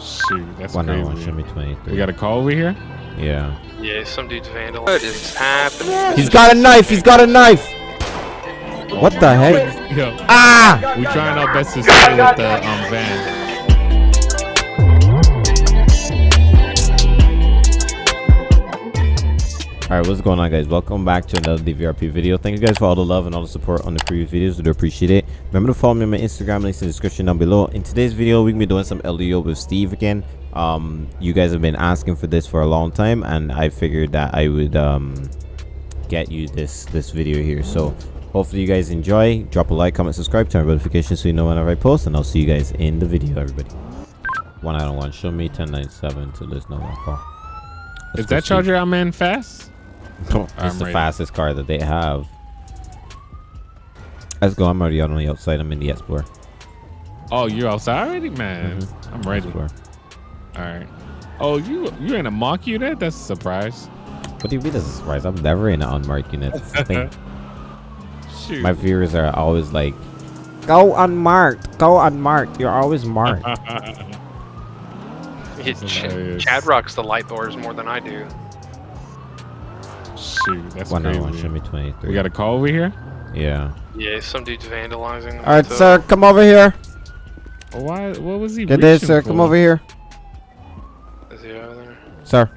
Shoot, that's One crazy. hour, show me 23. We got a call over here? Yeah. Yeah, some dude's vandal. What is happening? He's got a knife! He's got a knife! What the heck? Yo, Ah! We're trying our best to stay with the um, van. Alright, what's going on guys? Welcome back to another DVRP video. Thank you guys for all the love and all the support on the previous videos. We do appreciate it. Remember to follow me on my Instagram, links in the description down below. In today's video, we're going to be doing some LEO with Steve again. Um, you guys have been asking for this for a long time, and I figured that I would um, get you this, this video here. So, hopefully you guys enjoy. Drop a like, comment, subscribe, turn on notifications so you know whenever I post, and I'll see you guys in the video, everybody. One out of one. Show me 1097 to there's no one call. Is that. Charger out man fast? It's the ready. fastest car that they have. Let's go. I'm already out on the outside. I'm in the Explorer. Oh, you're outside already, man? Mhm. I'm ready. All Explorer. right. Oh, you you're in a mock unit? That's a surprise. What do you mean that's a surprise? I'm never in an unmarked unit. That's the thing. Shoot. My viewers are always like, go unmarked. Go unmarked. You're always marked. Yeah, Ch- hilarious. Chad rocks the light doors more than I do. Shoot, that's One crazy. hour. Show me 23. we got a call over here? yeah. Yeah, some dude's vandalizing. All right, so- sir. Come over here. Why? What was he? Get this, sir. for? Come over here, Is he over there? sir.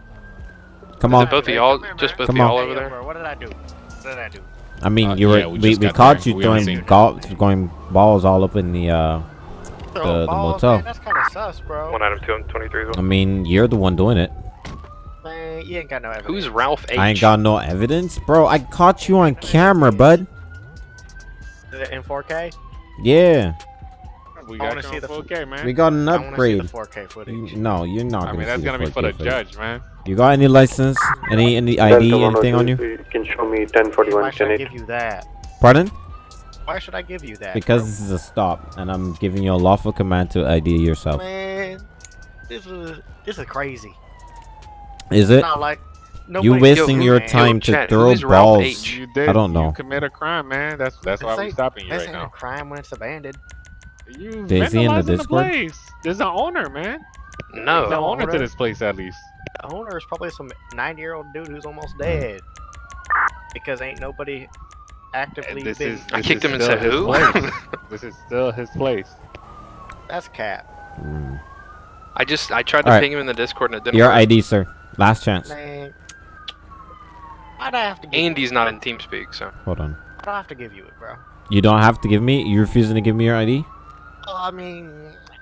Come Is on. both of y'all? Just both of Come y'all on. over there? What did I do? What did I do? I mean, Uh, you were yeah, we we, we caught there. you We haven't throwing golf, going balls all up in the. uh Throw the balls, motel. Man, that's kind of sus, bro. One item, two item, 23 as I mean, you're the one doing it. Man, you ain't got no evidence. Who's Ralph H? I ain't got no evidence, bro. I caught you on camera, bud. Is it in 4K? Yeah, We I got wanna see the 4K, man. we got an I see upgrade. the 4K footage. You- No, you're not. I gonna mean, that's gonna be for the judge, man. You got any license? Any any ID? Anything on you? You can show me 1041 Why should I give you that? Pardon? Why should I give you that? Because bro? this is a stop, and I'm giving you a lawful command to ID yourself. man, this is this is crazy. Is it? Not like You nobody- wasting Yo, your man, time to Chad, throw balls. H? You did. I don't know. You commit a crime, man. That's that's why This we're stopping you This right ain't a now. crime when it's abandoned. You Is he in the vandalizing Discord? place. There's an owner, man. No. The owner to this place, at least. The owner is probably some 90 year old dude who's almost dead because ain't nobody actively this been. is. I kicked him and said, who? this is still his place. That's cap. Mm. I just, I tried to Alright. ping him in the Discord and it didn't Your work. ID, sir. Last chance. Man, why'd I have to give Andy's not in TeamSpeak, so. Hold on. I don't have to give you it, bro? You don't have to give me. You're refusing to give me your ID? Oh, I mean,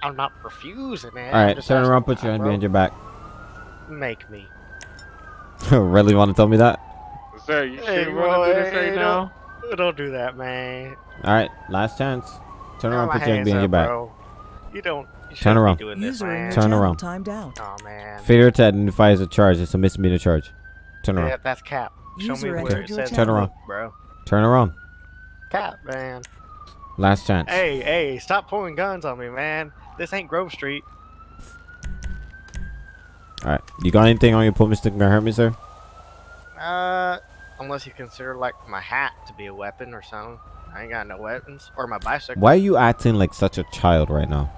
I'm not refusing, man. All I'm right, just turn around. Put your hand behind your back. Make me. really want to tell me that? Sir, you Hey, sure want to do this hey, right don't- now? Don't do that, man. All right, last chance. Turn Turn around. my Put your hand hands behind your back. bro. You don't. You Turn shouldn't around. Be doing this, User in man. your Turn around. timed out. Oh man. Failure to identify as a charge. It's a misdemeanor charge. Turn around. Yeah, around. that's cap. Show User me where it your says Turn around. bro. Turn around. Cap, man. Last chance. Hey, hey, stop pulling guns on me, man. This ain't Grove Street. All right. You got anything on your pull stick gonna hurt me, sir? Uh, unless you consider like my hat to be a weapon or something. I ain't got no weapons. Or my bicycle. Why are you acting like such a child right now?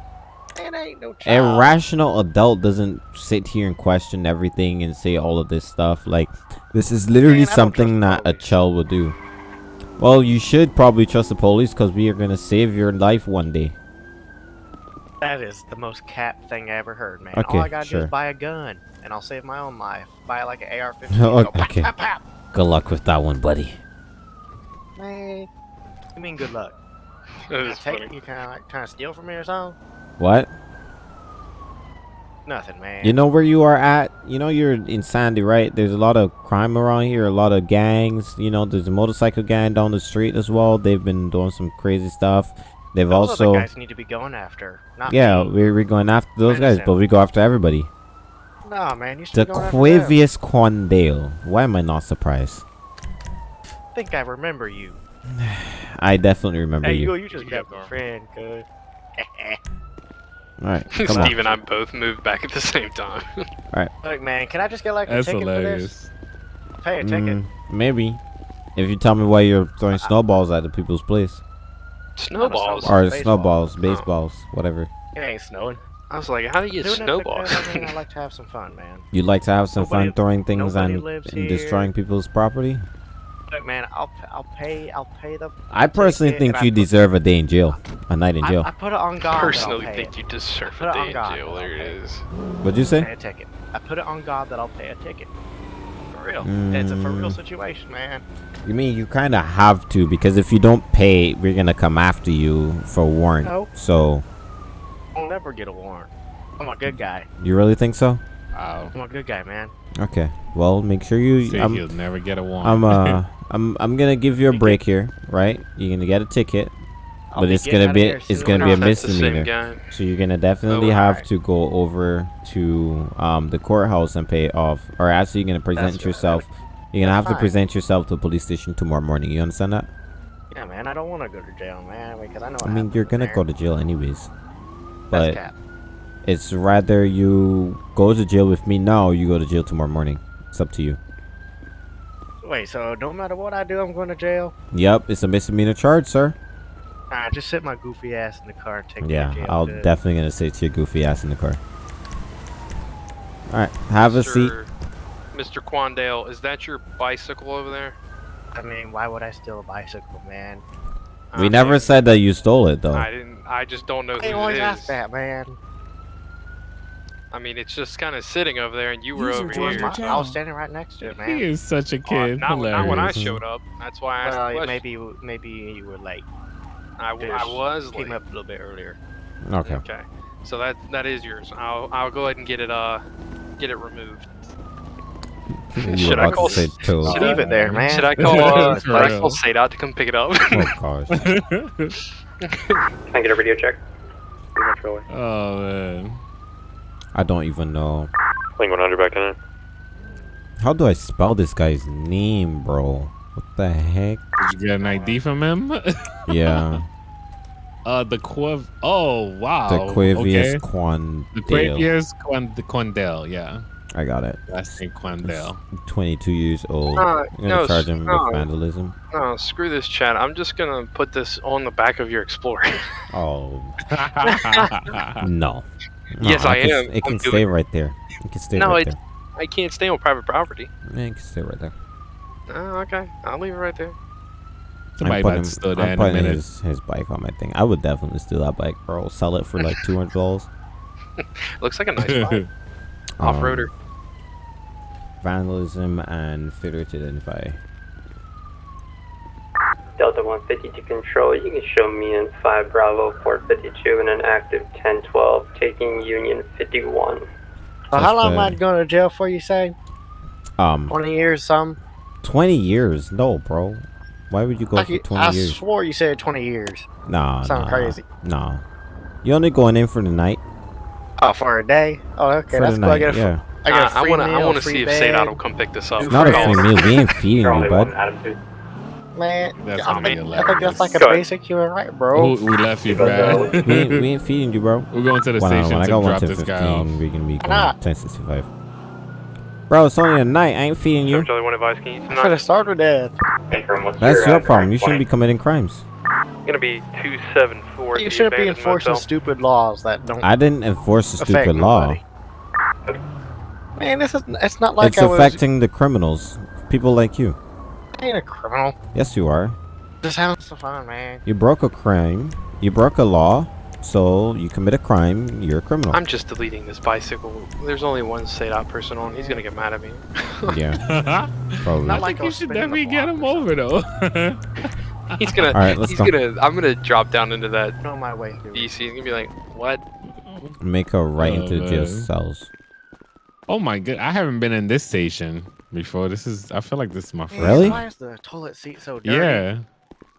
It ain't no A child. rational adult doesn't sit here and question everything and say all of this stuff. Like, this is literally Man, don't something that a child would do. Well, you should probably trust the police because we are gonna save your life one day. That is the most cap thing I ever heard, man. Okay, All I gotta do is buy a gun, and I'll save my own life. Buy like an AR-15. Oh, go pop, okay. pop, pop. Good luck with that one, buddy. Man, you mean good luck? That You is take, you kind of like trying to steal from me or something? What? Nothing, man. You know where you are at? You know you're in Sandy, right? There's a lot of crime around here, a lot of gangs. You know, there's a motorcycle gang down the street as well. They've been doing some crazy stuff. They've Those also guys need to be going after. Not Yeah, we're, we're going after those guys, but we go after everybody. Nah, man, you should The. Quavius Quandale. Why am I not surprised? I think I remember you. I definitely remember Hey, you. you, you just got my friend, cuz. Alright, come on. Steve and I both moved back at the same time. Alright. Look, man, can I just get like a That's ticket hilarious. for this? Pay a ticket. Mm, maybe. If you tell me why you're throwing snowballs at the people's place. Snowballs. snowball. Or baseball. snowballs, baseballs, whatever. It ain't snowing. I was like, how do you get snowballs? I mean, like to have some fun, man. You'd like to have some Nobody- fun throwing things nobody and, lives and destroying people's property? Look, man, I'll p- I'll pay I'll pay the. I personally think you deserve a day in jail, a night in jail. I put it on God. that I'll Personally, pay think it. you deserve a day in God, jail. There it. is. What'd you say? Pay say? a ticket. I put it on God that I'll pay a ticket. For real. It's a for real Mm. situation, man. You mean you kind of have to because if you don't pay, we're gonna come after you for a warrant. No. So I'll never get a warrant. I'm a good guy. you really think so? Wow. I'm a good guy, man. Okay. Well, make sure you. See, I'm, he'll never get a warrant. I'm uh, I'm I'm gonna give you a break here, right? You're gonna get a ticket, I'll but it's gonna be it's gonna be a don't know if that's the same misdemeanor. So you're gonna definitely Oh, have alright. to go over to um the courthouse and pay it off, or actually you're gonna present That's yourself. You're gonna have That's to present yourself to the police station tomorrow morning. You understand that? Yeah, man. I don't want to go to jail, man, because I know. I mean, you're gonna go to jail anyways, but Cap. It's rather you go to jail with me now. Or you go to jail tomorrow morning. It's up to you. Wait, so no matter what I do, I'm going to jail? Yep, it's a misdemeanor charge, sir. Alright, just sit my goofy ass in the car and take me Yeah, to jail. I'll good. definitely gonna sit your goofy ass in the car. All right, have a seat. Mr. Mr. Quandale, is that your bicycle over there? I mean, why would I steal a bicycle, man? We I never mean, said that you stole it, though. I didn't. I just don't know who I always it ask is. that, man. I mean, it's just kind of sitting over there, and you were User over here. your I was standing right next to it, man. he is such a Uh, kid. not, when- not when I showed up. That's why I asked the Well, maybe maybe you were late. I, Just was late. Came up a little bit earlier. Okay. Okay, so that that is yours. I'll I'll go ahead and get it uh get it removed. Should I about call say s- toes. should Leave it there, man. Should I call uh, For should I real. call Sadot to come pick it up? Oh gosh. Can I get a radio check? Pretty much really. oh man. I don't even know. Link 100 back in it. How do I spell this guy's name, bro? What the heck? Did you get an ID from him? Yeah, uh, the Quiv. Oh wow. the Quavius okay. Quandale. The Quavius Quan- the Quandale. Yeah, I got it. last name Quandale. 22 years old. Uh, I'm gonna no, charge him no. with vandalism. No, screw this chat. I'm just gonna put this on the back of your Explorer. Oh no. No, Yes, I can, am. It can I'm stay doing- right there. It can stay No, right it- there. I can't stay on private property. Yeah, it can stay right there. Oh, okay. I'll leave it right there. Somebody I'm putting, to I'm that in a putting his, his bike on my thing. I would definitely steal that bike, bro. Sell it for like two hundred dollars. Looks like a nice bike. Um, Off-roader. vandalism and failure to identify. Delta 150 to control. You can show me in 5 Bravo 452 and an active 1012 taking Union 51. So how long am I going to jail for? You say Um, 20 years, some? twenty years? No, bro. Why would you go I, for could- twenty I years? swore you said 20 years. Nah, Sound nah, crazy. Nah. You only going in for the night. Oh, for a day? Oh, okay, for that's the cool. I night. get a, fr- yeah. I get a Uh, I free wanna meal, I wanna free see if bed. Sadot will come pick this up. It's Not a Free free meal. We ain't feeding You're you, bud. One Adam. Man, That's I gonna think, I think that's like a basic human right, bro. Who- we left you, Because, uh, we, ain't, we ain't feeding you, bro. We're going to the One on station. I to got one drop to this guy off. fifteen. We can be going not? ten sixty five. Bro, it's only a night. I ain't feeding you. Charlie, one advice. Can you For the start with death. Confirm what's That's your problem. You shouldn't be committing crimes. gonna be two seven four. You shouldn't be enforcing stupid laws that don't I didn't enforce a affect stupid law. nobody. Man, this is it's not like it's I was affecting the criminals, people like you. I ain't a criminal. Yes, you are. Just having some fun, man. You broke a crime. You broke a law. So you commit a crime. You're a criminal. I'm just deleting this bicycle. There's only one Sadot person on. He's gonna get mad at me. yeah, probably. Not I like think I you should spinning the definitely get him over though. He's gonna. All right, let's he's go. gonna. I'm gonna drop down into that On my way through. DC. He's gonna be like, "What? Make a right Oh, into the jail cells. oh my god, I haven't been in this station before. This is. I feel like this is my first. Really? Why is the toilet seat so dirty? Yeah.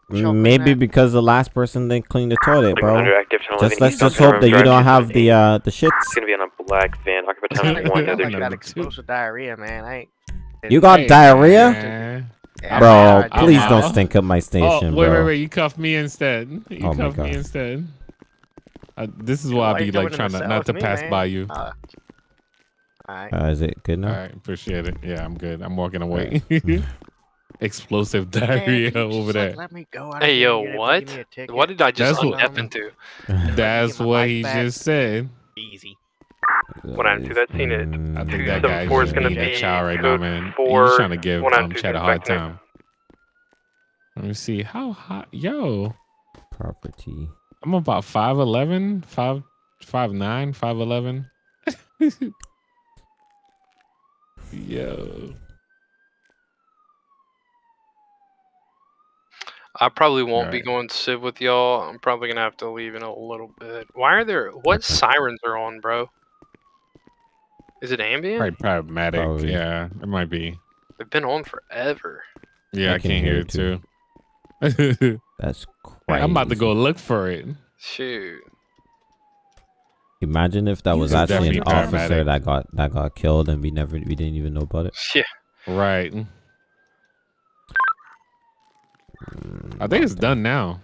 Maybe because the last person didn't clean the toilet, bro. Just let's just hope that you don't have the uh the shits. gonna be on a black van. Occupant I time one. got Other like two. explosive diarrhea, man. I ain't. You got diarrhea, bro. please don't stink up my Oh, station, wait, bro. wait, wait! You cuffed me instead. You Oh my cuffed me instead. Uh, this is why I why be like trying to not to pass by you. Uh, Alright. Uh, is it good All now? right, appreciate it. Yeah, I'm good. I'm walking away. Alright. Explosive diarrhea can you just, over like, there. Let me go. Hey, yo, what? give me a ticket. What did I just That's what- step into? That's what he back. just said. Easy. One out of two, that's seen it. I think Two that seven guy's four is gonna being a be child right now, code man. four, He's trying to give one um, Chad a hard suspect time. Let me see. How hot? Yo, property. I'm about 5'11", 5, 5'9", 5'11". Yo. I probably won't be Alright. going civ with y'all. I'm probably gonna have to leave in a little bit. Why are there? What sirens are on, bro? Is it ambient? Probably problematic. Probably. Yeah, it might be. They've been on forever. Yeah, I I, can can't hear hear it it too. That's crazy. I'm about to go look for it. Shoot. Imagine if that was actually an definitely officer that got that got killed and we never we didn't even know about it. Yeah. Right. I think it's done now.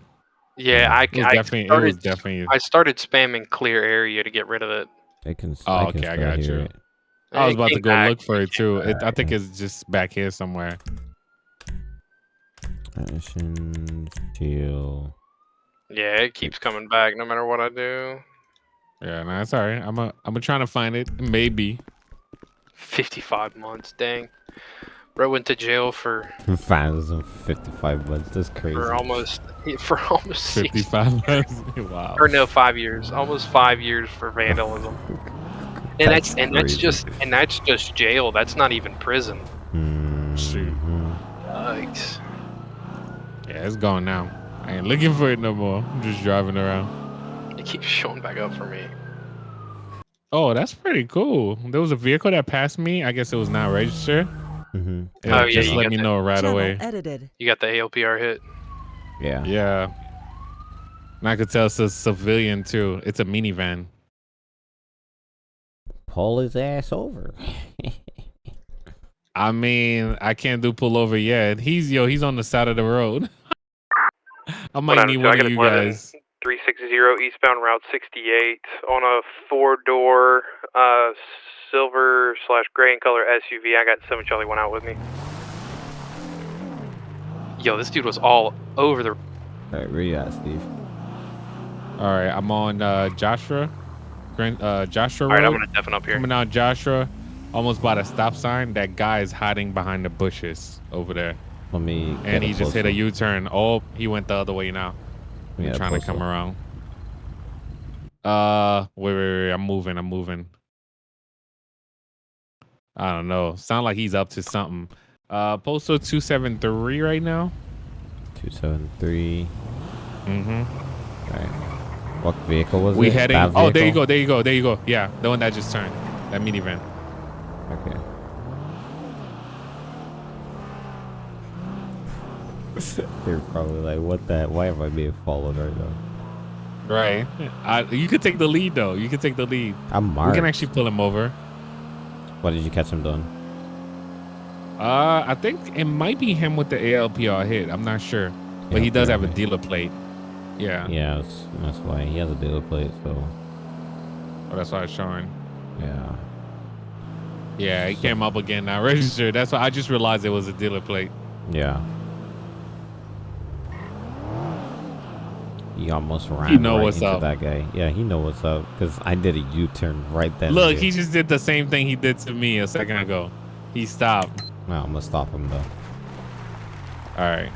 Yeah, I, It was I definitely. started. it was definitely. I started spamming clear area to get rid of it. I can. Oh, I can okay, I got you. it. I was about to go back. look for it too. It, I think it's just back here somewhere. Action chill. Yeah, it keeps coming back no matter what I do. Yeah, no, it's alright. I'm a. I'm a trying to find it. Maybe. 55 months, dang. Bro went to jail for Fans of 55 months. That's crazy. for almost for almost six Fifty-five. wow. or no five years, almost five years for vandalism. And that's, and that's just and that's just jail. That's not even prison. Shoot. Mhm. Yikes. Yeah, it's gone now. I ain't looking for it no more. I'm just driving around. It keeps showing back up for me. Oh, that's pretty cool. There was a vehicle that passed me. I guess it was not registered. Mhm. It Oh, yeah, just let me that. know right Channel away. edited. You got the ALPR hit. Yeah. Yeah. And I could tell it's a civilian too. It's a minivan. Pull his ass over. I mean, I can't do pull over yet. He's yo, he's on the side of the road. I might need one of you guys. 360 eastbound Route 68 on a four door uh, silver slash gray in color SUV. I got 7 Charlie 1 out with me. Yo, this dude was all over the. Alright, where you at, Steve? All right, I'm on uh, Joshua, Grand, uh, Joshua Road. Alright, I'm Road. gonna deafen up here. Coming down Joshua, almost by the stop sign. That guy is hiding behind the bushes over there, Let me. and he just hit a U-turn. Oh, he went the other way now. Yeah, trying to come around. Uh, wait, wait, wait. I'm moving. I'm moving. I don't know. Sound like he's up to something. Uh, postal two seven three right now. 273. Mm-hmm. Right. What vehicle was We it? heading. That Oh, there you go. There you go. There you go. Yeah, the one that just turned. That minivan. Okay. They're probably like, what the? Why am I being followed right now? Right. I, you could take the lead though. You could take the lead. I'm We marked. can actually pull him over. What did you catch him doing? Uh, I think it might be him with the ALPR hit. I'm not sure, but he does have a dealer plate. Yeah. Yeah, that's, that's why he has a dealer plate. So Oh, that's why it's showing. yeah. Yeah, he came up again now registered. That's why I just realized it was a dealer plate. Yeah. He almost ran know right what's into up. that guy. Yeah, he know what's up because I did a U-turn right then. Look, he just did the same thing he did to me a second ago. He stopped. No, I'm gonna stop him though. All right.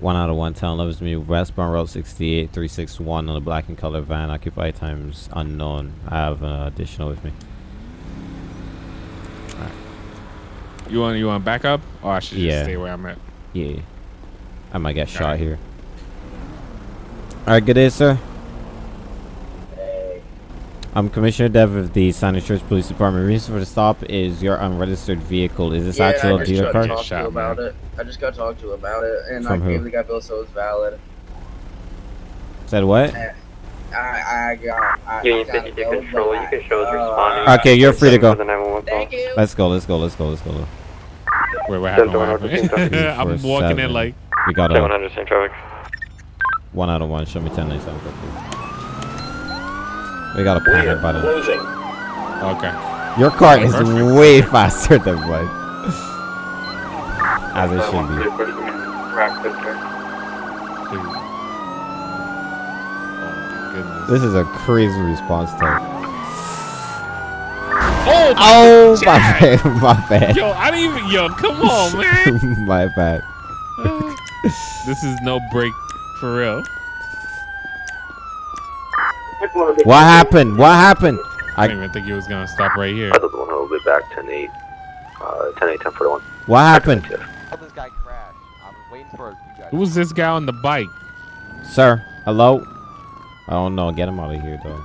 One out of one town loves me. Westbound Road 68 361 on a black and color van. Occupy times unknown. I have an additional with me. All right. You want you want back up, or oh, I should just Yeah. stay where I'm at? Yeah. I might get shot here. Alright, good day, sir. I'm Commissioner Dev of the San Church Police Department. Reason for the stop is your unregistered vehicle. Is this yeah, actual I just got card? to talk to Shot, about it. I just got to talk to you about it, and From I who? gave the guy bill so it's valid. Said what? I, I got. I, Union I got 52 bill, control, you can show us uh, responding. Okay, you're free to go. For the 911 call. Thank you. Let's go, let's go, let's go, let's go, let's go. Wait, what happened? What happened? I'm four, walking in like. We got a 700 same traffic. One out of one. Show me 1097 quickly. We got a panic button. Okay. Your car is Perfect. way faster than mine. As it should be. Oh. This is a crazy response time. Oh, Oh, my bad. My bad. Yo, I didn't even. Yo, come on, man. my bad. this is no break for real. What happened? What happened? I I- didn't even think he was gonna stop right here. I thought the one will be back 10 8. Uh, 10 8, 10 41. What happened? How this guy crashed? I was waiting for. Who was this guy on the bike? Sir, hello? I don't know. Get him out of here, though.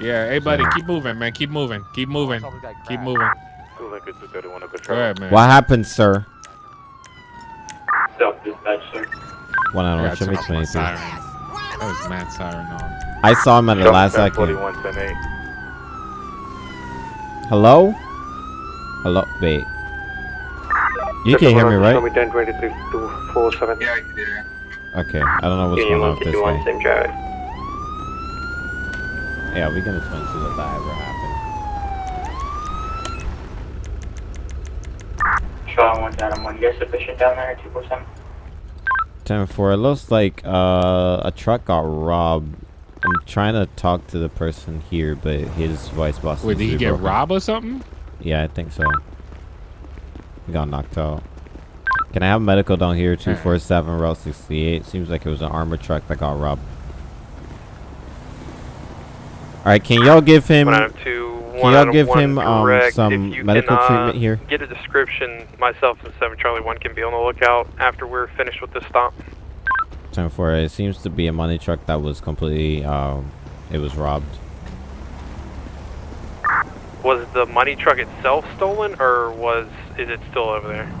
Yeah, hey buddy, keep moving, man. Keep moving. Keep moving. saw this guy Keep moving. Two Lincoln 231, a good Go ahead, man. What happened, sir? Self dispatch, sir. One I out gotta of show turn me off my 22. siren. That was mad siren on. I saw him at the last second. 41, 10 8. Hello? Hello? Wait. You can hear me, Show right? me 10 23 247. Yeah, I can do that. Okay. I don't know what's Union going on with this 151, guy. same drive. Yeah, we can explain to that that ever happened. Charlie 1 Adam 1, you guys sufficient down there at 247? 10 4. It looks like uh, a truck got robbed. I'm trying to talk to the person here, but his voice box Wait, did he seems to be get broken. robbed or something? Yeah, I think so. He got knocked out. Can I have medical down here? 247 Route 68. Seems like it was an armored truck that got robbed. Alright, can y'all give him. One out of two, Can y'all give one him um, some medical can, uh, treatment here? Get a description. Myself and Seven Charlie One can be on the lookout after we're finished with this stop. 10 4. It seems to be a money truck that was completely. Um, it was robbed. Was the money truck itself stolen, or was is it still over there?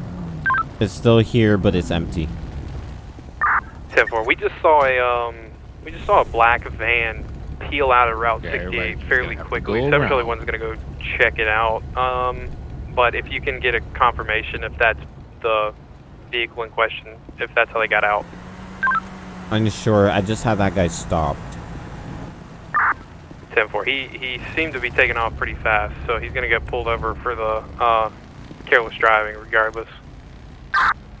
It's still here, but it's empty. Ten four. We just saw a um, we just saw a black van peel out of Route Yeah, 68 fairly gonna have to quickly. go Seven Charlie around. One's gonna go check it out. Um, but if you can get a confirmation if that's the vehicle in question, if that's how they got out. Unsure. I just had that guy stopped. 10-4. He he seemed to be taking off pretty fast, so he's gonna get pulled over for the uh, careless driving, regardless.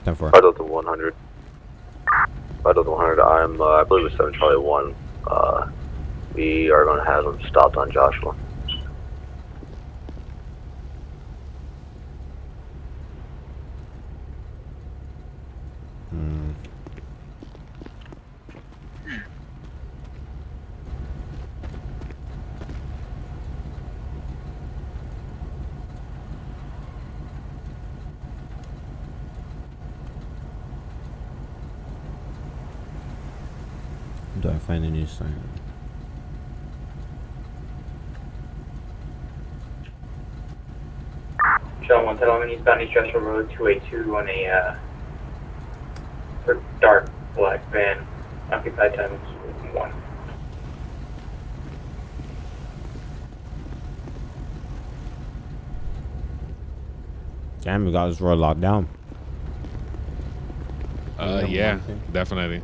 10 4. Right the 100. Right the 100. I'm, uh, I believe it's 7 Charlie 1. Uh, we are going to have them stopped on Joshua. Hmm. Do I find a new sign? Charlie 1 Adam eastbound East Joshua Road 282 on a uh, sort of dark black van. Occupied time is 1. Damn, we got this road locked down. Uh, Yeah, yeah, one thing. definitely.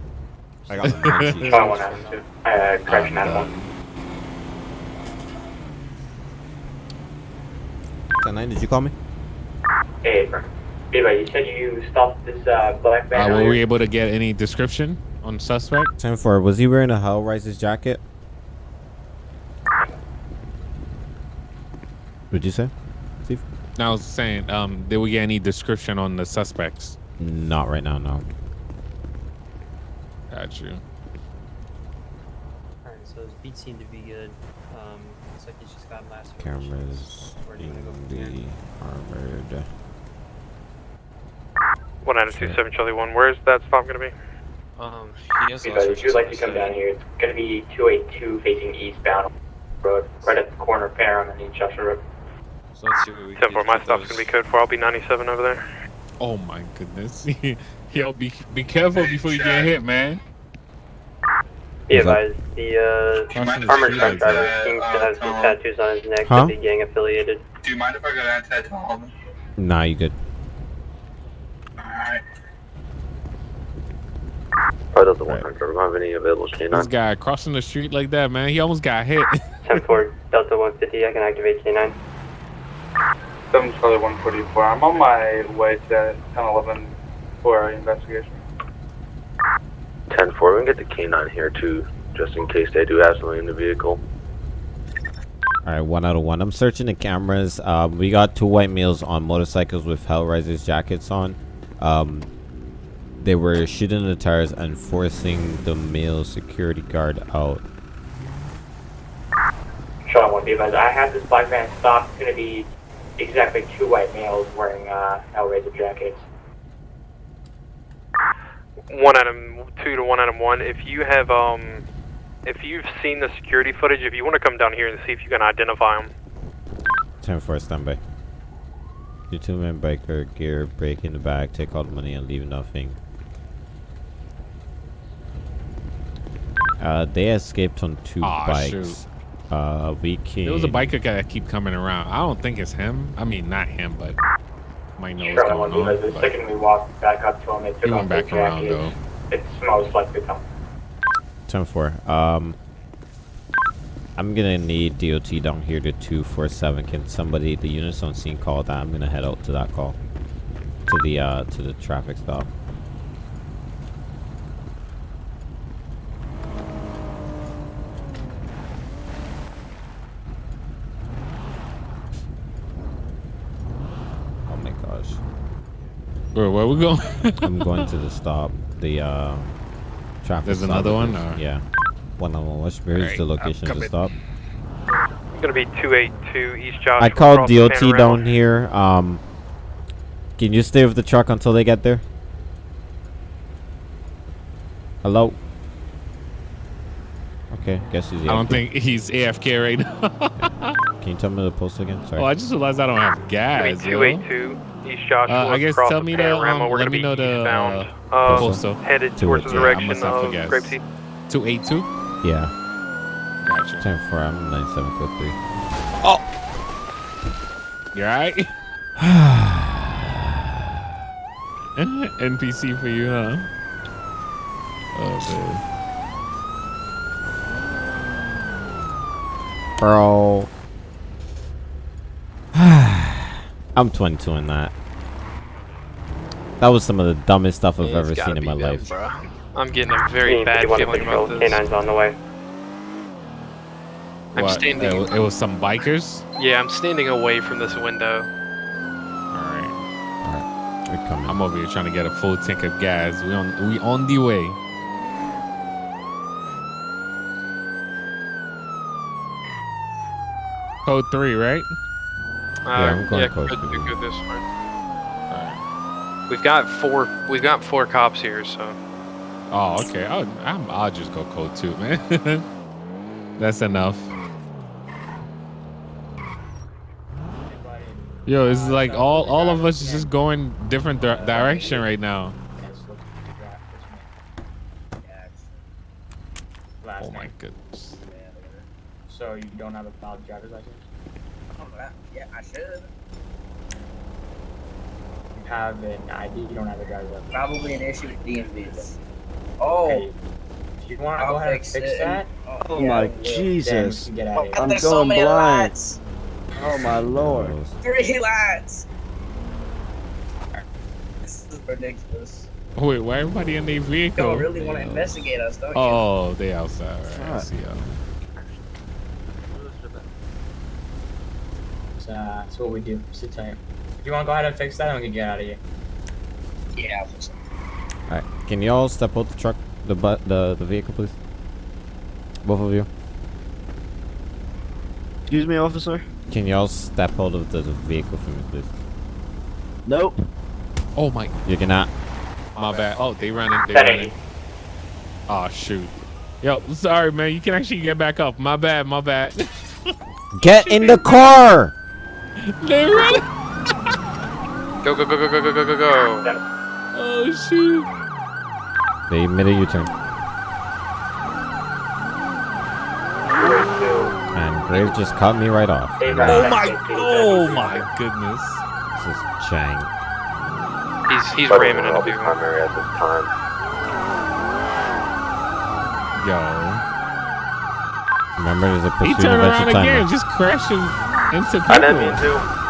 I got the night sheet. Charlie 1 Adam 2. Uh, correction I'm Adam 1. done. 10-9, did you call me? Hey, Anyway, you said you stopped this uh, black van Uh, were we able to get any description on suspect? 10 4. Was he wearing a Hellraiser's jacket? What'd you say? Steve? No, I was saying, um, did we get any description on the suspects? Not right now, no. Got you. Alright, so his beats seem to be good. Um, looks like he's just got last Cameras Where do you in go the here? armored. One out of two, seven Charlie One. Where's that stop gonna be? Um, he has Anyway, if you'd like to come down here, it's going to be 282 facing eastbound road, right at the corner of Param and East Joshua Road. So let's see what we Ten four. My stop's gonna be code four. I'll be ninety seven over there. Oh my goodness. Yo, be be careful before you get hit, man. Be What's up? advised, the uh, the armored truck like driver that. seems to have some tattoos on his neck, Huh? could be gang affiliated. Do you mind if I go down to that hall? Nah, you good. Right of the Right. 100. Do you have any available This K9? guy crossing the street like that, man. He almost got hit. 10 4, Delta 150, I can activate K9. 7 Charlie 144. I'm on my way to 1011 for investigation. 10 4, we can get the K9 here too, just in case they do have something in the vehicle. All right, one out of one. I'm searching the cameras. Um, we got two white males on motorcycles with Hellraisers jackets on. Um, they were shooting the tires and forcing the male security guard out. Sean, one be advised. I have this black van stopped. It's going to be exactly two white males wearing uh, Hellraiser jackets. One item two to one item one. If you have um, if you've seen the security footage, if you want to come down here and see if you can identify them. 10 4 standby. Your two man biker gear, break in the bag, take all the money and leave nothing. Uh, they escaped on two Aw, bikes. shoot. Uh, we can. There was a biker guy that keep coming around. I don't think it's him. I mean, not him, but might know what's going on. The but second we walked back up to him, they took He went back around jackets. though. It's most likely them. 10 4. Um, I'm gonna need DOT down here to 247. Can somebody, the units on scene, call that? I'm gonna head out to that call. To the, uh, to the traffic stop. Where, where we going? I'm going to the stop. The uh, traffic. There's another one, or- Yeah. One on one. Where's where's Alright, the location of the stop? It's gonna be two eight two East Joshua. I called DOT down here. Um, can you stay with the truck until they get there? Hello. Okay, guess he's. I don't think he's AFK right now. Can you tell me the postal again? Sorry. Oh, I just realized I don't have gas. 282, East Joshua. Uh, I guess tell me to um, let me know the, uh, uh, postal. Headed towards the direction yeah, of Grapeseed. 282? Yeah. Gotcha. 10 um, 4, I'm 9753. Oh! You alright? NPC for you, huh? Oh, man. Bro. I'm 22 in that. That was some of the dumbest stuff I've ever seen in my life. I'm getting a very bad feeling about this. K9's on the way. I'm What? standing- It, wa- it was some bikers. Yeah, I'm standing away from this window. All right. We're coming. I'm over here trying to get a full tank of gas. We on we on the way. Code three, right? Uh, I'm going yeah, close good, to good, you. good, this one. We've got four. We've got four cops here, so Oh, okay. I'll, I'm, I'll just go code two, man. That's enough. Yo, it's like all all of us is just going different di- direction right now. Oh my goodness. So you don't have a valid driver's license? Yeah, I should. You have an ID, you don't have a driver's license. Probably an issue with DMVs. Oh, Okay. If oh. you want to go ahead and fix fix it. that, oh, yeah, my then Jesus. can get out of. I'm going so many lights. Oh my lord. Three lights. This is ridiculous. Wait, why everybody in their vehicle? Y'all really want to investigate us, don't you? Oh, they outside. Right, I see y'all. So, uh, that's what we do. Sit tight. If you want to go ahead and fix that, then we can get out of here. Yeah, I'll fix it. All right. Can y'all step out the truck, the bu- the the vehicle, please? Both of you. Excuse me, officer. Can y'all step out of the, the vehicle for me, please? Nope. Oh my. You cannot. My bad. Oh, they running. They That running. Oh shoot. Yo, sorry man. You can actually get back up. My bad. My bad. Get in the car. They running. go go go go go go go go go. Oh shoot. They made a U-turn. And Grave just cut me right off. Oh my. Oh my goodness. This is Chang. He's he's But ramming I'll into be people. primary at this time. Yo. Remember, there's a pursuit. He pursuit turned around again, just crashing into I didn't mean people. to.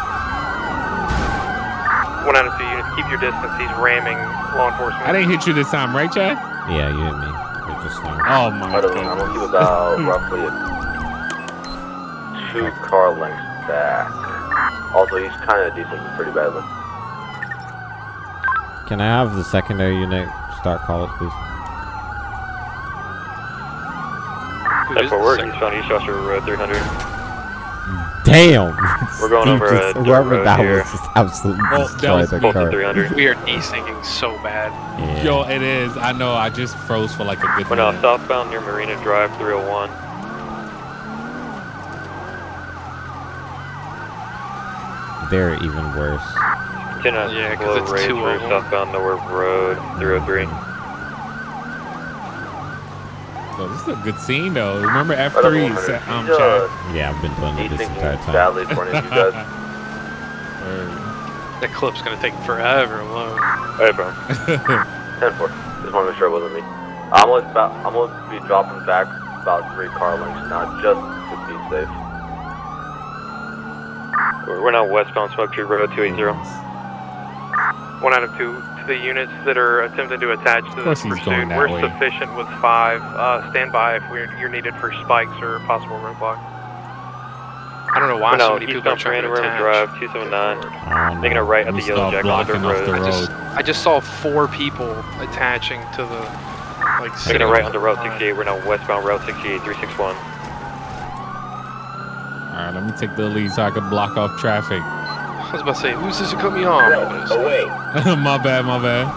One out of two units, keep your distance. He's ramming law enforcement. I didn't hit you this time, right, Chad? Yeah, you hit me. You're Just now. Oh my I don't know. I'm gonna keep about roughly two car lengths back. Also, he's kind of decent, pretty badly. Can I have the secondary unit start calls, please? That's for work. Eastbound East Joshua uh, Road 300. Damn! We're going He over just- a dirt road that here. was just absolutely Oh, that was the Both 300. We are desyncing so bad. Yeah. Yo, it is. I know. I just froze for like a good We're now minute. southbound near Marina Drive 301. They're even worse. Continue Yeah, 'cause Slow it's Range two Road, of 'em. southbound Nowhere Road 303. Mm-hmm. So this is a good scene though. Remember F3 know, set, um, he's, chat? uh, Yeah, I've been doing it he's this entire thinking time. badly for any of you guys. That clip's gonna take forever alone. Hey, bro. 10 4. Just want to make sure it wasn't me. I'm gonna, about, I'm gonna be dropping back about three car lengths now, just to be safe. We're we're now westbound Smoke Tree Road 280. One out of two to the units that are attempting to attach to Of course this he's going pursuit. We're way. sufficient with five. Uh, stand by if we're, you're needed for spikes or possible roadblock. I don't know why We're so now many people are trying to Panorama attach. Drive 279. I don't Taking a right at the Yellow start Jack on the blocking dirt off the road. I just. I just saw four people attaching to the, like, Taking sitting a right on the Route 68. We're now westbound Route 68 361. All right, let me take the lead so I can block off traffic. I was about to say, who's this to cut me off? my bad, my bad.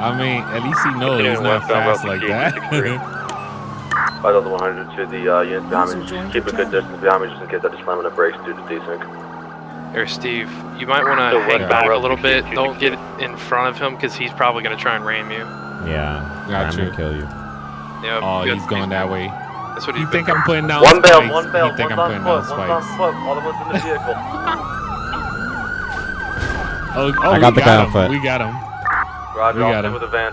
I mean, at least he knows he's Continuing not westbound fast Route like 68 that. 363. 5100 to the uh, units behind me. Just keep a good distance behind me just in case I just slam on the brakes due to desync. Here, Steve. You might want to hang back a little bit. Don't get in front of him because he's probably going to try and ram you. Yeah, Got you. gonna kill you. Yeah. Oh, good. he's going that way. That's what You think I'm putting down One bail, one bail, You think one's I'm on putting foot, down one's on foot, all the ones in the vehicle. Oh, oh, I got we the guy on him. foot. We got him. Roger, We got him. with the van.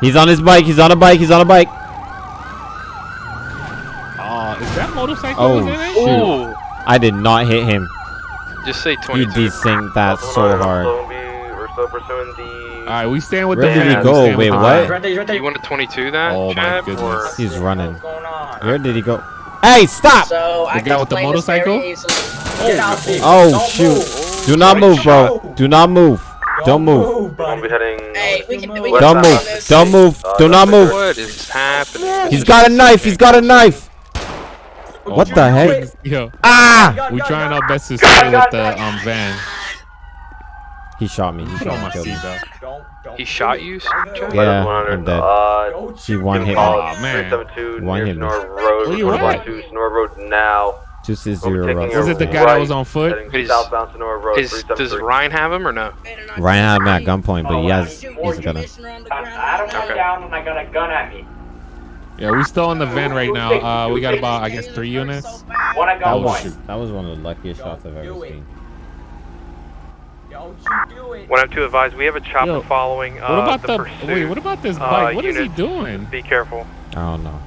He's on his bike. He's on a bike. He's on a bike. Oh, is that motorcycle Oh was in it? shoot! I did not hit him. Just say He 22. desynced that so hard. We're still, be, we're still pursuing the. All right, we stand with Where the did he go? Wait, what? van. He's right there, he's right there. You want to 22 that, Oh, my goodness. Or He's running. What's going on? Where did he go? Hey, stop! So I guy with the explain this very motorcycle? easily. Oh. Get out, Steve. Oh Don't shoot! Move. Do not move, bro. Do not move. Don't move. We're gonna be heading. Hey, we can, we Don't side. move. Don't move. Uh, Do not that's move. what is happening? He's got a knife. He's got a knife. What the heck? Yo, Ah! We're trying our best to stay with the um van. He shot me. He shot my me. Killed Don't, don't He shot you, Don't Chad? move. Yeah, I'm dead. Uh, He shoot one me. hit me. Aw, man. 372 One near hit me. Road. Where you at? going to Sonora Road now. Two six We'll be zero. taking Russell. a Was it the guy that was on foot? heading Is- southbound Sonora Road. Is, does Ryan have him or no? Ryan had me at gunpoint, but he has. He's gonna. I don't come down and I got a gun at me. Yeah, we still in the van right now. Uh, we got about I guess three units. That was one. that was one of the luckiest shots I've ever seen. Don't you do it. One item two advised. We have a chopper Yo, following. Uh, What about the, the? pursuit. Wait, what about this uh, bike? What is he doing? Be careful. I don't know.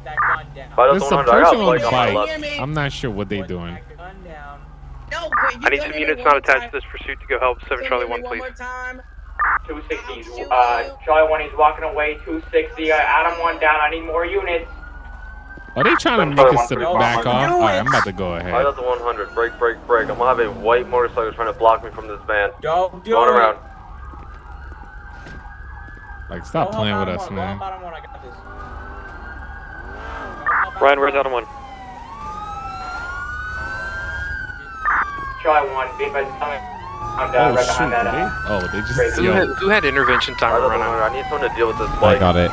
Put that gun down. Vital There's some 100, I got a person on the bike on my bike. left. I'm not sure what they're doing. that gun down. No, I need some units not attached time. to this pursuit to go help 7 Can Charlie you 1, do it please. One more 260. Uh, Charlie 1 is walking away. 260. Uh, Adam 1 down. I need more units. Are they trying to make us to back off? All right, I'm about to go ahead. Vital 100. Break, break, break. I'm gonna have a white motorcycle trying to block me from this van. Don't do Going it. around. Like, stop Go playing with us, one, go man. help Adam one, I got this. Ryan, where's Adam 1? Charlie 1, be advised coming. I'm down Oh right shoot! behind that. Uh, oh, they Great. just Who yo. had, who had intervention time Vital run out? I need someone to deal with this bike. I got it.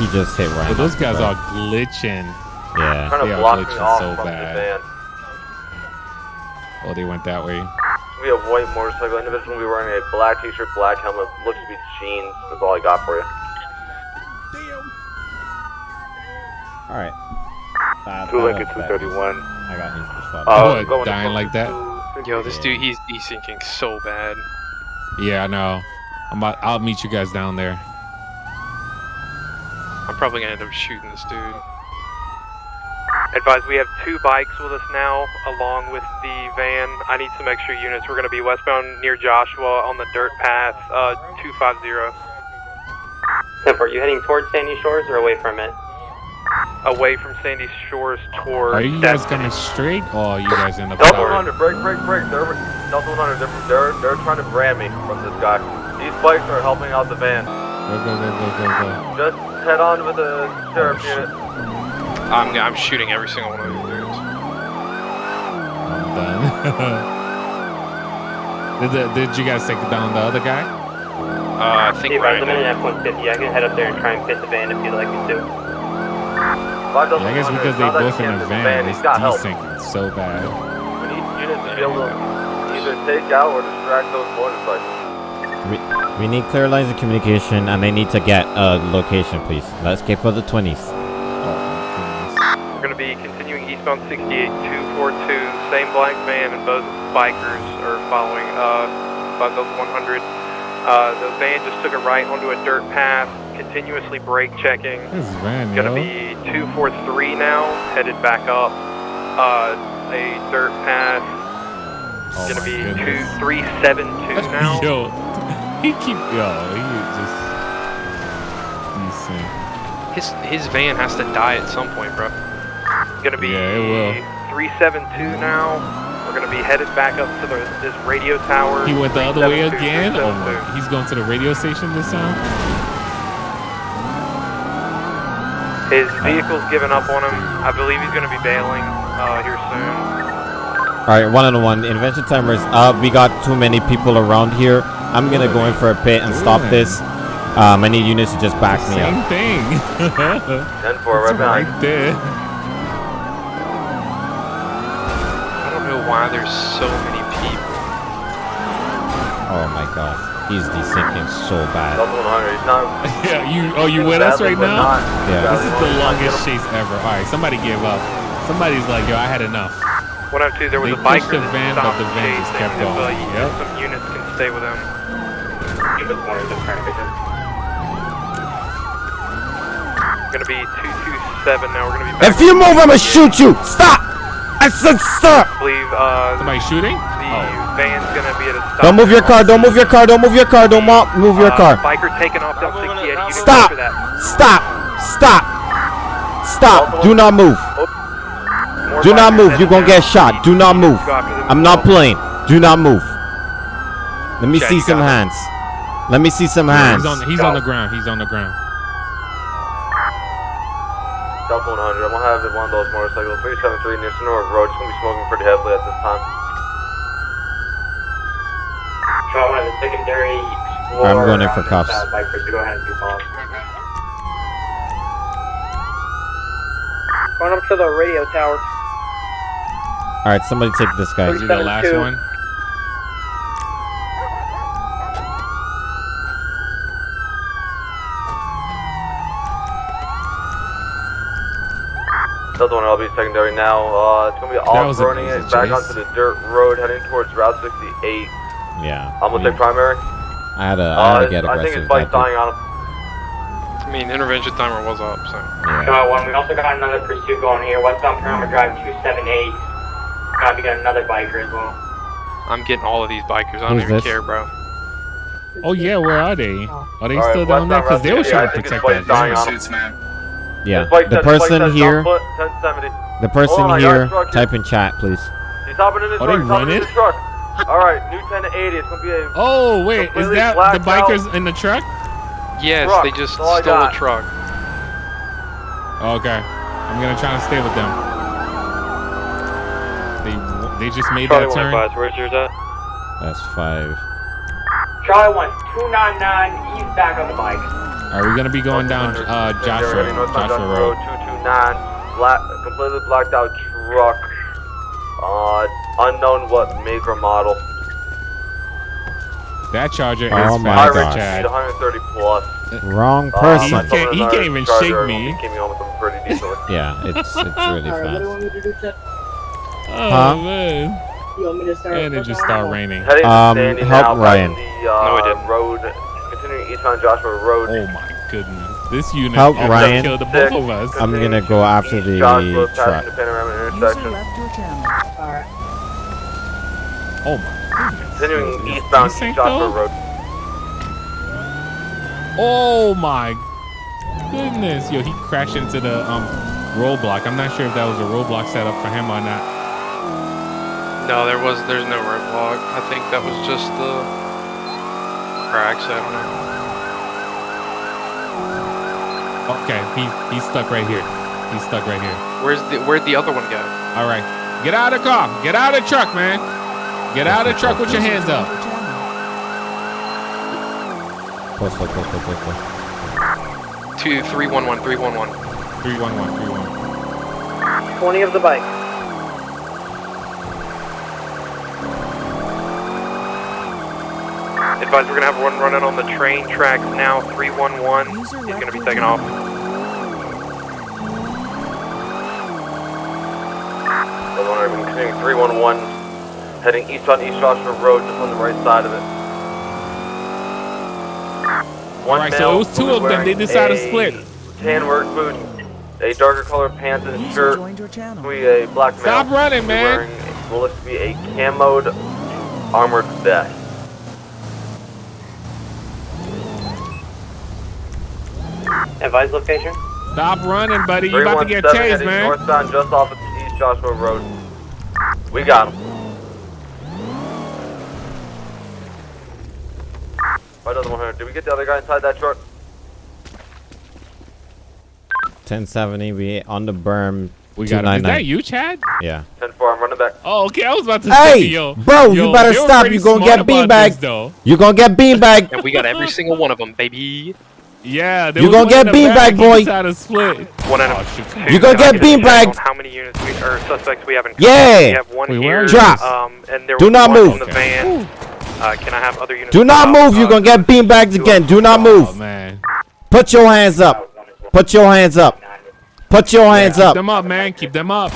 He just hit Ryan. But those guys are glitching. Yeah. trying they to are block me glitching off so bad. the. Oh, they went that way. We have white motorcycle. Individual will be wearing a black t-shirt, black helmet. Looks to be jeans. That's all I got for you. All right. That- Two that Lincoln 231. I got insta shot. Uh, What, going dying from like that? Yo, this dude, he's desyncing so bad. Yeah, I know. I'm about, I'll meet you guys down there. I'm probably gonna end up shooting this dude. Advise we have two bikes with us now, along with the van. I need some extra units. We're going to be westbound near Joshua on the dirt path, uh, 250. Temper, are you heading towards Sandy Shores or away from it? Away from Sandy Shores towards. Are you guys Destiny. coming straight or are you guys in the Delta 100, break, break, break. They're, Delta 100, they're, they're, they're trying to brand me from this guy. These bikes are helping out the van. Go, go, go, go, go, go. Just head on with the sheriff unit. I'm, I'm shooting every single one of these dudes. I'm done. did, the, did you guys take down the other guy? Uh, I think Steve, Ryan I'm in did. an F-150. I can head up there and try and fit the van if you'd like me to. Five Yeah, I guess because they Delta 100, both in now a van, fit the it's he's got help. desyncing so bad. We need units to be able to either take out or distract those motorcycles. We, we need clear lines of communication and they need to get a location, please. Let's get for the 20s. We're going to be continuing eastbound 68 242, same black van, and both bikers are following uh, by the 100. Uh, the van just took a right onto a dirt path, continuously brake checking. This is van, Gonna yo. be 243 now, headed back up uh, a dirt path. Oh Gonna be goodness. 2372 now. yo, he keep yo, he just decent. His his van has to die at some point, bro. Gonna be Yeah, it will. 372 now. We're gonna be headed back up to the, this radio tower. He went the other way again. Oh my, he's going to the radio station this time. His vehicle's given up on him. I believe he's gonna be bailing uh, here soon. All right, one on one. Intervention timers. up. we got too many people around here. I'm gonna go in for a pit and stop this. Um, I need units to just back me Same up. Same thing. 10 4, right It's behind. right there. I don't know why there's so many people. Oh my gosh, he's desyncing so bad. Delta 100, he's not. Yeah, you. Oh, you with us right now? not Yeah. This is the longest chase ever. All right, somebody gave up. Somebody's like, yo, I had enough. 102, there was They a biker pushed the van, but the van just chasing. kept If, uh, going. Yep. Some units can stay with him. Give us one of the. Gonna be 227 now. We're gonna be back. If you move, I'ma shoot you. Stop! I said stop. I believe uh, Somebody shooting? the Oh. Van's gonna be at a stop. Don't move your car. Don't move your car. Don't move your car. Don't mo- move your Uh, car. Biker taking off down 68. Units Stop! after that. Stop! Stop! Stop! Do not move. More Do not move. You're gonna get shot. Do not move. Go after them I'm not playing. Do not move. Let me Okay, see some hands. Let me see some hands. He's on. He's on the ground. He's on the ground. Delta 100, I'm gonna have one of those motorcycles, 373 near Senora Road. It's gonna be smoking pretty heavily at this time. Try one of the secondary I'm going in for on the cuffs. south bikers to go ahead and do calls. Going up to the radio tower. All right, somebody take this guy. Is he the last 372. one? Delta 100, I'll be secondary now. Uh, it's gonna be That was off-roading it back chase. onto the dirt road, heading towards Route 68. Yeah. I'm gonna we- take primary. I had to. I Uh, had to get I think aggressive. his bike's dying on him. I mean, intervention timer was up, so. Yeah. Got one. We also got another pursuit going here. Westbound Panorama Drive 278. God, we got another biker as well. I'm getting all of these bikers. I don't Who's even this? care, bro. Oh yeah, where are they? Are they All right, still down there? Because they were Route trying to 68, I think protect his that bike's dying van. on him. Suits, man. Yeah. Bike The says- bike person here. foot, The person Hold on, I got a here. Type in chat, please. He's hopping in his Are truck. they He's hopping in running? His truck. All right, new 10 to 80. It's gonna be a Oh wait, is that the blacked out. bikers in the truck? Yes, Truck, they just that's stole a truck. Okay, I'm gonna try to stay with them. They they just made Charlie that turn. 105, where's yours at? That's five. Charlie 1, 299. He's back on the bike. Are we gonna be going down uh, Joshua Heading northbound Joshua Road? 229. Black, completely blacked out truck. Uh, unknown what make or model. That charger Oh is my fast, gosh. Chad. 130 plus. Wrong Uh, person. my He can't- he can't even shake me. Came home with them pretty decently. yeah, it's it's really Alright, what do you fast. want to do, Chet? Oh Huh? man. You want me to start? And it just started raining. Heading Um, Sandy help Ryan. The, uh, No, we didn't. road, continuing east on Joshua Road. Oh my goodness. This unit Help Ryan. killed the both of us. I'm gonna go after the Joshua truck. the panorama intersection. Alright. Oh my goodness. Continuing Is eastbound desync, Joshua? Road. Oh my goodness. Yo, he crashed into the um roadblock. I'm not sure if that was a roadblock set up for him or not. No, there was. There's no roadblock. I think that was just the cracks. I don't know. Okay, he he's stuck right here. He's stuck right here. Where's the Where'd the other one go? All right, get out of the car. Get out of the truck, man. Get out of the truck with your hands up. Close, close, close, close, close, close. Two three one one three one one. Three one one three one. 20 of the bike. Advise we're gonna have one running on the train tracks now. 311 is gonna be taking off. Southern 100, we're continuing 311, heading eastbound East Joshua Road, just on the right side of it. One All right, so male it was two of them. They decided to split. Tan work boot, a darker color pants and shirt, we a black male. Stop running, man. Wearing what looks to be a camoed armored vest. Advise location. Stop running, buddy. You about to get 317 chased, heading man. northbound just off of East Joshua Road. We got him. Right on the 100. Did we get the other guy inside that truck? 1070, we on the berm. We got him. Is that you, Chad? Yeah. 10 4, I'm running back. Oh, okay. I was about to Hey, say, yo, bro, yo, you better stop. pretty You gonna get about beanbagged. this, though. You gonna get beanbagged. And we got every single one of them, baby. Yeah, You was gonna get in the back. beanbagged, boy. decided to split. One Oh, out of shoot. two. You gonna get a check beanbagged. How many units we, or suspects we have in Yeah. We have one Wait, here. Drop. Um, and there Do was not one move. in the van. Uh, can I have other units? Do not move. out? You're Uh, gonna get beanbagged again. Do not Oh, move. man. Put your hands up. Put your hands up. Put your hands Keep up. them up, man. Keep them up.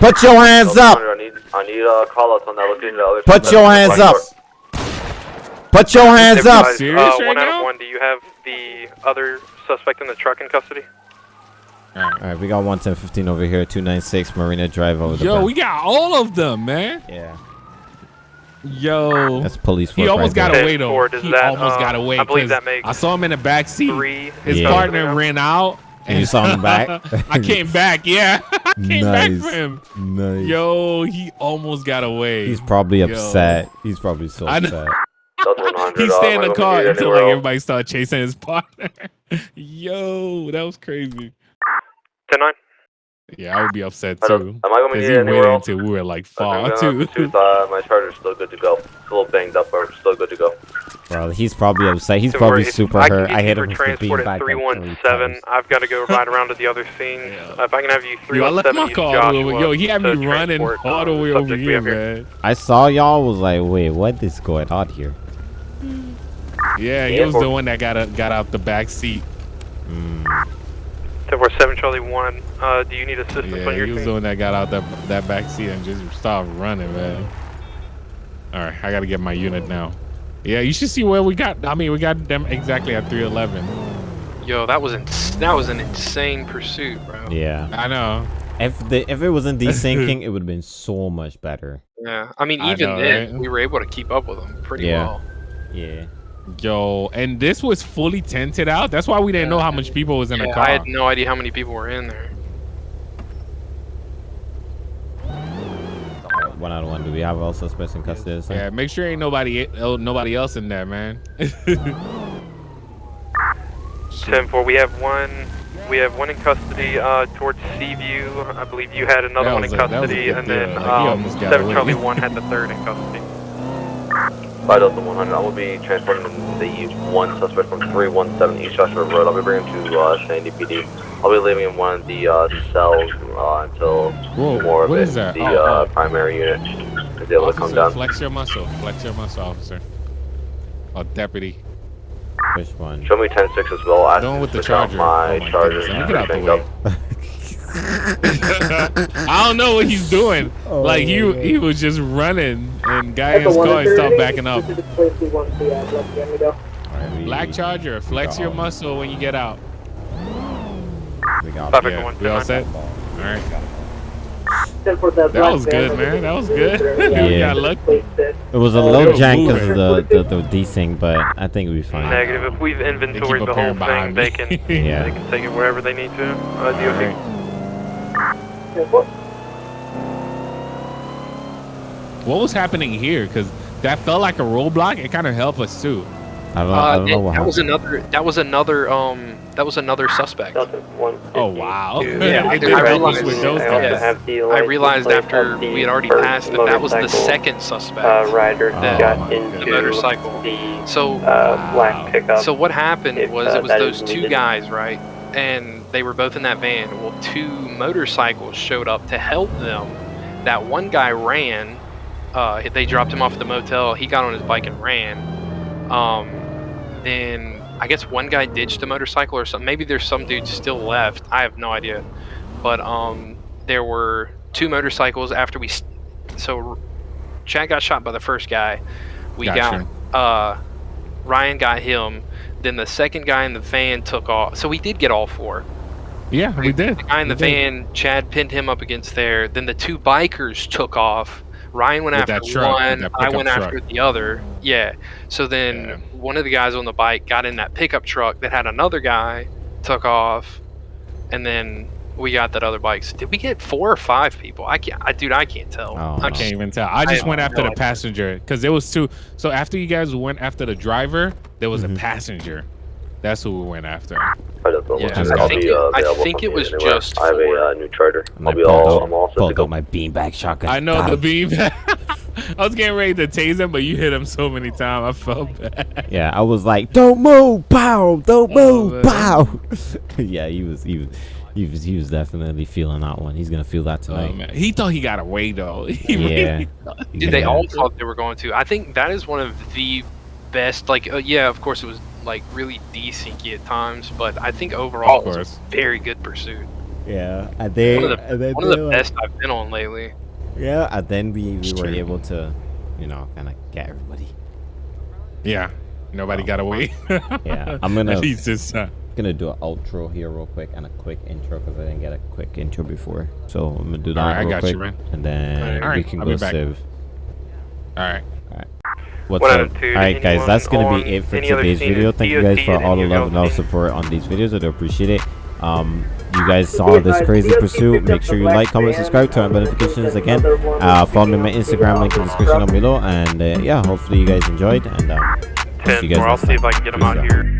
Put your hands Southern up. I need, I need uh, call outs on that location. The Put your hands up. Put your hands up. Advise, Serious uh, right one out of one. Do you have the other suspect in the truck in custody? All right, we got 11015 over here, 296 Marina Drive over the Yo, berm. we got all of them, man. Yeah. Yo. That's police work He almost right got there. away though. Forward, he that, almost uh, got away. I believe 'cause that makes I saw him in the back seat. Three. His Yeah. partner ran out. And you saw him back? I came back. Yeah, I came back for him. Nice. Yo, he almost got away. He's probably Yo. upset. He's probably so I upset. Southern 100. He stayed in the car until like everybody started chasing his partner. Yo, that was crazy. 10 9. Yeah, I would be upset too. Am I going to be Cause he anywhere waited until we were like Okay, far I'm too. gonna uh, my charger's still good to go. It's a little banged up, but still good to go. Well, he's probably upset. He's Don't probably super I hurt. I you hit him with the transport beanbag at like three 317. I've got to go ride around to the other scene. Yeah. If I can have you Yo, I left 317 my East car Joshua over. Yo, he had me running all the uh, way over here, man. I saw y'all. Was like, wait, what is going on here? Yeah, he Yeah, was the one that got a, got out the back seat. Mm. 7 Charlie 1. Uh, do you need assistance Yeah, on your he was scene? the one that got out that that back seat and just stopped running, man. All right, I gotta get my unit now. Yeah, you should see where we got. I mean, we got them exactly at 311. Yo, that was ins- that was an insane pursuit, bro. Yeah. I know. If the if it wasn't desyncing, it would have been so much better. Yeah, I mean, I even know, then, right? we were able to keep up with them pretty Yeah. well. Yeah. Yo, and this was fully tented out. That's why we didn't know how much people was in the car. I had no idea how many people were in there. One out of one. Do we have all suspects in custody? this? Yeah, make sure ain't nobody oh, nobody else in there, man. 10 4. We have one. We have one in custody uh, towards Seaview. I believe you had another That one in a- that was a custody, good and then deal. Like, um, 7. Charlie 1 had the third in custody. 5 Delta 100. I will be transporting the one suspect from 317 East Joshua Road. I'll be bringing him to uh, Sandy PD. I'll be leaving in one of the uh, cells uh, until Whoa, more of what it, is that? the Oh, uh, oh. primary unit is able to come Officer, down. flex your muscle. Flex your muscle, officer. Oh, deputy. Which one? Show me 10-6 as well. I Don't with the switch charger. My Oh my charger. goodness, let me get out the banged way. up. I don't know what he's doing. Oh, like he he was just running and guy in the his car and stopped backing up. This is place we want to let the enemy go. Alright, we, Black Charger, flex your muscle when you get out. We got Traffic Yeah, one, we all set? All right. Then for the That was good, man. That was good. their, We Yeah. got lucky. It was a Oh, little jank because of the, the, the desync, but I think we'll be fine. Negative. If we've inventoried the whole thing, they can Yeah. they can take it wherever they need to. Uh, DOT. Alright. Yeah, what- What was happening here? Because that felt like a roadblock. It kind of helped us too. I don't, I Uh, don't that, know what that was another. That was another. Um, that was another suspect. Oh wow! Yeah, I I realized- with those I also guys. have the I realized after we had already passed that that was the second suspect. Uh, rider that got my into the motorcycle. the So, uh, black pickup. so what happened if, was uh, it was those two guys, right? And they were both in that van. Well, two motorcycles showed up to help them. That one guy ran. Uh, they dropped him off at the motel. He got on his bike and ran. Um, then I guess one guy ditched a motorcycle or something. Maybe there's some dude still left. I have no idea. But um, there were two motorcycles after we. So Chad got shot by the first guy. We Gotcha. got uh, Ryan got him. Then the second guy in the van took off. So we did get all four. Yeah, we did. The guy in the We did. van, Chad pinned him up against there. Then the two bikers took off. Ryan went With after truck, one. I went truck. after the other. Yeah. So then Yeah. one of the guys on the bike got in that pickup truck that had another guy, took off, and then we got that other bike. So did we get four or five people? I can't. I dude, I can't tell. Oh, I'm I no. can't even tell. I just have went no after the passenger because there was two. So after you guys went after the driver, there was Mhm. a passenger. That's who we went after. I don't know. Yeah, Just I think be, it- uh, I think it was anywhere. just I have a uh, new charter. I'll be all. Out, I'm all set to pulled go. out my beanbag shotgun. I know Got the him. beam. I was getting ready to tase him, but you hit him so many times. I felt bad. Yeah, I was like, "Don't move, pow! Don't Oh, move, man. pow!" yeah, he was, he was, he was, he was definitely feeling that one. He's gonna feel that Oh, tonight. man. He thought he got away though. He Yeah. really thought- Dude, they all thought they were going to. I think that is one of the best. Like, uh, yeah, of course it was like really desyncy at times, but I think overall it was a very good pursuit. Yeah, and they, One of the, and then one of they the like- best I've been on lately. Yeah, and then we, we It's were true. able to, you know, kind of get everybody. Yeah. Nobody got away. Yeah, I'm gonna- At least this time. Gonna do an outro here real quick and a quick intro because I didn't get a quick intro before. So I'm gonna do that Alright, I real got quick, you, man. and then Alright, we can I'll go be back. save. All right. What's One up? out of two, Alright guys, that's gonna be it for today's video. Thank you guys for all the love and all the support on these videos. I do appreciate it. Um, you guys saw this crazy pursuit. Make sure you like, comment, subscribe, turn on notifications again. Uh, follow me on my Instagram, link in the description down below. And uh, yeah, hopefully you guys enjoyed. And uh, see you Ten guys more. I'll see if. I can get them out out. here.